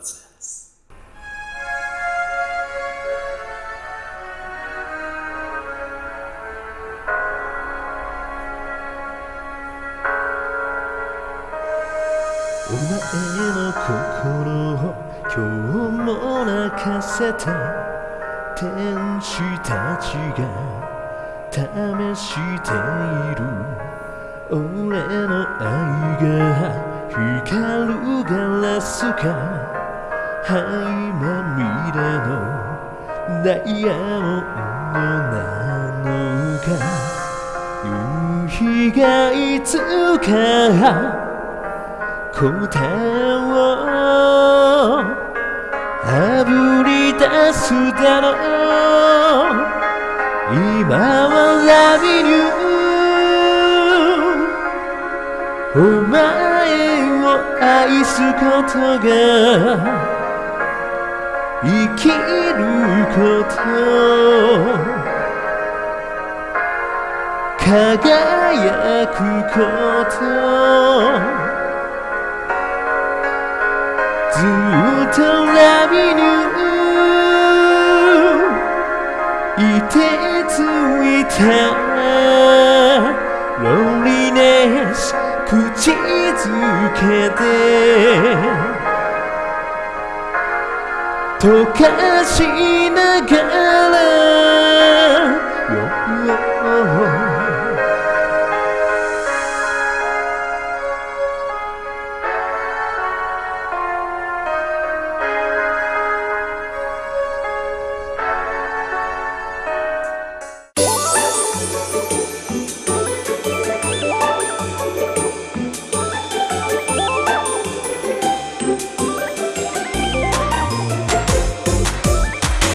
presents. お前の心を今日も泣かせて天使たちが試している俺の愛が光るガラスか灰まみれのダイヤモンドなのか夕日がいつか答えをあぶり出すだろう。今はラビニューお前を愛すことが。生きること輝くことずっとラビニューいてついたロンリネス口づけて。溶かしながら